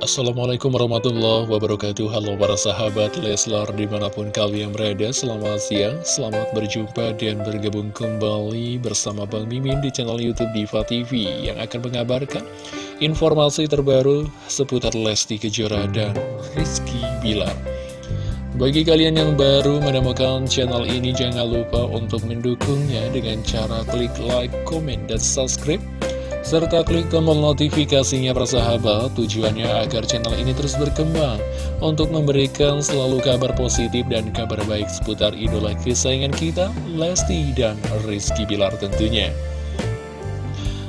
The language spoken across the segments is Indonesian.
Assalamualaikum warahmatullahi wabarakatuh. Halo para sahabat Leslar di mana pun kalian berada Selamat siang, selamat berjumpa dan bergabung kembali bersama Bang Mimin di channel Youtube Diva TV Yang akan mengabarkan informasi terbaru seputar Lesti Kejora dan Rizky Bilar. Bagi kalian yang baru menemukan channel ini, jangan lupa untuk mendukungnya dengan cara klik like, comment, dan subscribe serta klik tombol notifikasinya persahabat. Tujuannya agar channel ini terus berkembang. Untuk memberikan selalu kabar positif dan kabar baik seputar idola kesayangan kita Lesti dan Rizky Bilar tentunya.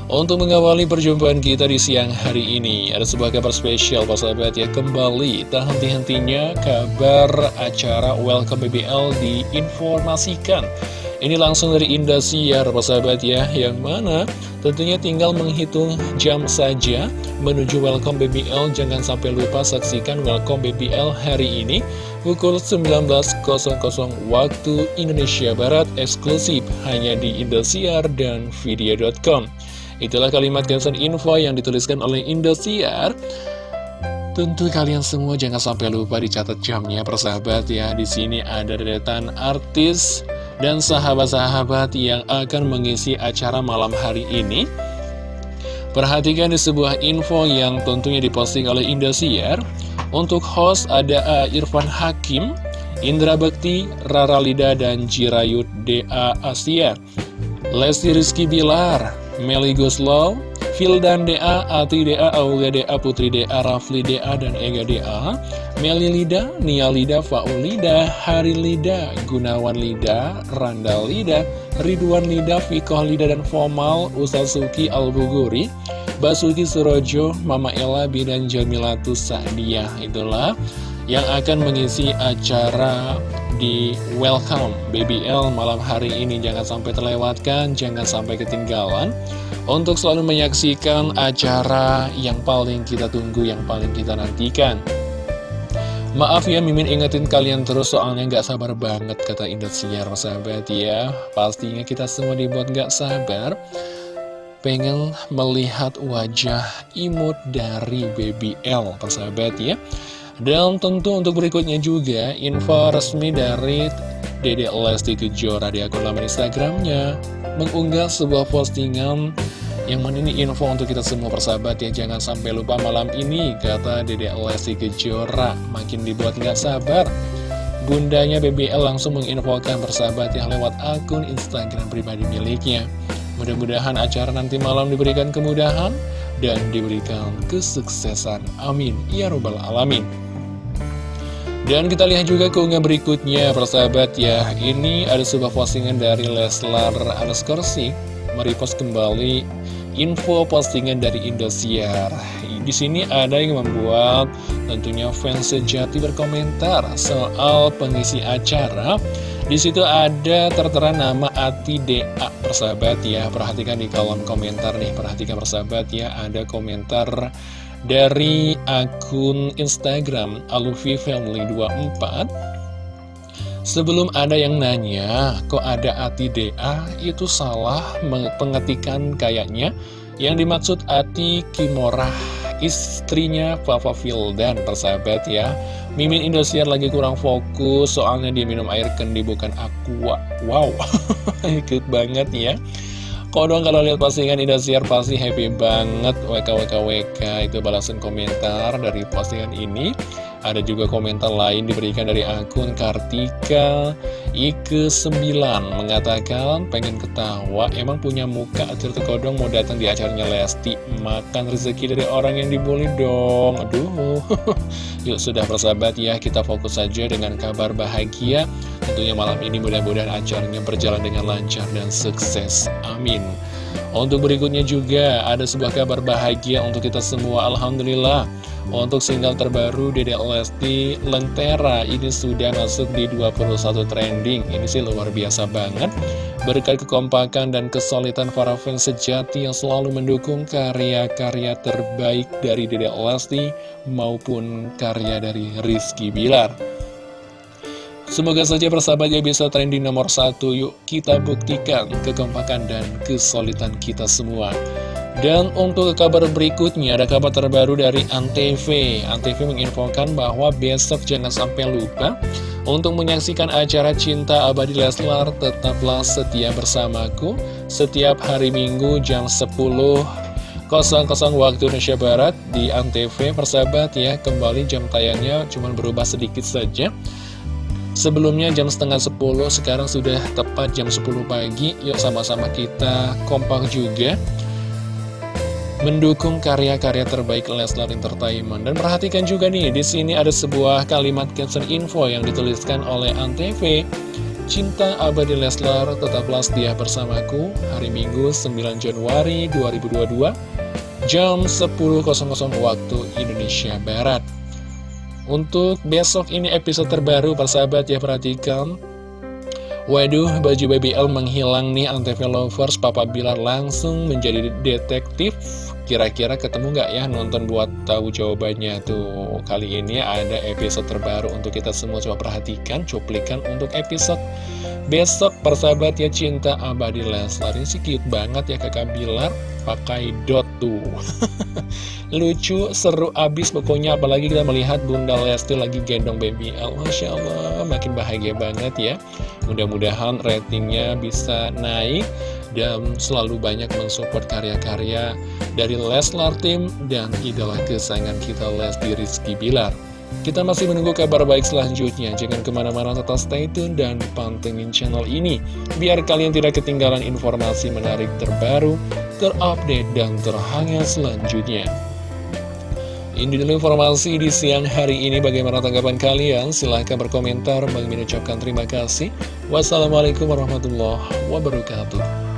Untuk mengawali perjumpaan kita di siang hari ini Ada sebuah kabar spesial persahabat ya. Kembali tak henti-hentinya kabar acara Welcome BBL diinformasikan Ini langsung dari Indosiar persahabat ya Yang mana Tentunya tinggal menghitung jam saja menuju Welcome BBL. Jangan sampai lupa saksikan Welcome BBL hari ini pukul 19.00 waktu Indonesia Barat eksklusif hanya di Indosiar dan Video.com. Itulah kalimat caption info yang dituliskan oleh Indosiar. Tentu kalian semua jangan sampai lupa dicatat jamnya persahabat ya. Di sini ada deretan artis dan sahabat-sahabat yang akan mengisi acara malam hari ini. Perhatikan di sebuah info yang tentunya diposting oleh Indosiar. Untuk host ada Irfan Hakim, Indra Bekti, Rara Lida, dan Jirayut DA Asia. Lesti Rizky Bilar, Meli Guslow, Fildan DA, Ati DA, Aulia DA, Putri DA, Rafli DA, dan Ega DA, Meli Lida, Nia Lida, Faulida, Hari Lida, Gunawan Lida, Randal Lida, Ridwan Lida, Fikoh Lida, dan Fomal, Usasuki Albuguri, Basuki Surojo, Mama Ella, dan Jamilatu Sa'diyah. Itulah yang akan mengisi acara di Welcome BBL malam hari ini. Jangan sampai terlewatkan, jangan sampai ketinggalan untuk selalu menyaksikan acara yang paling kita tunggu, yang paling kita nantikan. Maaf ya, Mimin ingetin kalian terus soalnya nggak sabar banget kata Indosiar, sahabat ya. Pastinya kita semua dibuat nggak sabar. Pengen melihat wajah imut dari BBL, persahabat ya. Dan tentu untuk berikutnya juga, info resmi dari Dede Lesti Kejora di akun laman Instagramnya. Mengunggah sebuah postingan yang mana ini info untuk kita semua persahabat ya Jangan sampai lupa malam ini Kata Dede Lesti Kejora. Makin dibuat nggak sabar Bundanya BBL langsung menginfokan persahabat yang lewat akun Instagram pribadi miliknya. Mudah-mudahan acara nanti malam diberikan kemudahan Dan diberikan kesuksesan. Amin. Ya Robbal Alamin. Dan kita lihat juga keunggah berikutnya persahabat ya. Ini ada sebuah postingan dari Leslar Anaskorsi Merepost kembali info postingan dari Indosiar. Di sini ada yang membuat tentunya fans sejati berkomentar soal pengisi acara. Di situ ada tertera nama Ati DA persahabat ya. Perhatikan di kolom komentar nih, perhatikan persahabat ya, ada komentar dari akun Instagram Alufi Family 24 Sebelum ada yang nanya, kok ada Ati DA, itu salah pengetikan kayaknya. Yang dimaksud Ati Kimorah, istrinya Papa Fildan, persahabat ya. Mimin Indosiar lagi kurang fokus, soalnya dia minum air kendi bukan aqua. Wow, ikut banget ya. Kodong kalau lihat postingan Indosiar pasti happy banget WKWKWK itu balasan komentar dari postingan ini ada juga komentar lain diberikan dari akun Kartika Ike9 Mengatakan pengen ketawa Emang punya muka acil kodong mau datang di acaranya Lesti Makan rezeki dari orang yang dibully dong. Aduh. Yuk sudah persahabat ya Kita fokus saja dengan kabar bahagia. Tentunya malam ini mudah-mudahan acaranya berjalan dengan lancar dan sukses. Amin. Untuk berikutnya juga ada sebuah kabar bahagia untuk kita semua Alhamdulillah. Untuk single terbaru Dede Lesti Lentera ini sudah masuk di 21 trending Ini sih luar biasa banget. Berkat kekompakan dan kesulitan para fans sejati yang selalu mendukung karya-karya terbaik dari Dede Lesti Maupun karya dari Rizky Bilar. Semoga saja persahabatnya bisa trending nomor satu. Yuk kita buktikan kekompakan dan kesulitan kita semua. Dan untuk kabar berikutnya, ada kabar terbaru dari Antv. Antv menginfokan bahwa besok jangan sampai lupa untuk menyaksikan acara Cinta Abadi Leslar, tetaplah setia bersamaku setiap hari Minggu jam 10 waktu Indonesia Barat di Antv persahabat ya kembali jam tayangnya cuma berubah sedikit saja. Sebelumnya jam setengah 10 sekarang sudah tepat jam 10 pagi. Yuk sama-sama kita kompak juga mendukung karya-karya terbaik Leslar Entertainment. Dan perhatikan juga nih, di sini ada sebuah kalimat caption info yang dituliskan oleh Antv. Cinta abadi Leslar tetaplah setia bersamaku hari Minggu 9 Januari 2022 jam 10.00 waktu Indonesia Barat. Untuk besok ini episode terbaru persahabat ya perhatikan Waduh, baju BBL menghilang nih Antv Lovers, Papa Bilar langsung menjadi detektif. Kira-kira ketemu nggak ya nonton buat tahu jawabannya tuh. Kali ini ada episode terbaru untuk kita semua coba perhatikan, cuplikan untuk episode besok persahabat ya cinta abadi Leslar. Ini sih cute banget ya kakak Bilar. Pakai dot tuh. Lucu seru abis. Pokoknya apalagi kita melihat Bunda Lesti lagi gendong baby L. Masya Allah makin bahagia banget ya. Mudah-mudahan ratingnya bisa naik dan selalu banyak mensupport karya-karya dari Leslar Team dan idola kesayangan kita Lesti Rizky Bilar kita masih menunggu kabar baik selanjutnya. Jangan ke mana-mana tetap stay tune dan pantengin channel ini. Biar kalian tidak ketinggalan informasi menarik terbaru, terupdate, dan terhangat selanjutnya. Ini dulu informasi di siang hari ini. Bagaimana tanggapan kalian? Silahkan berkomentar. Bang ucapkan terima kasih. Wassalamualaikum warahmatullahi wabarakatuh.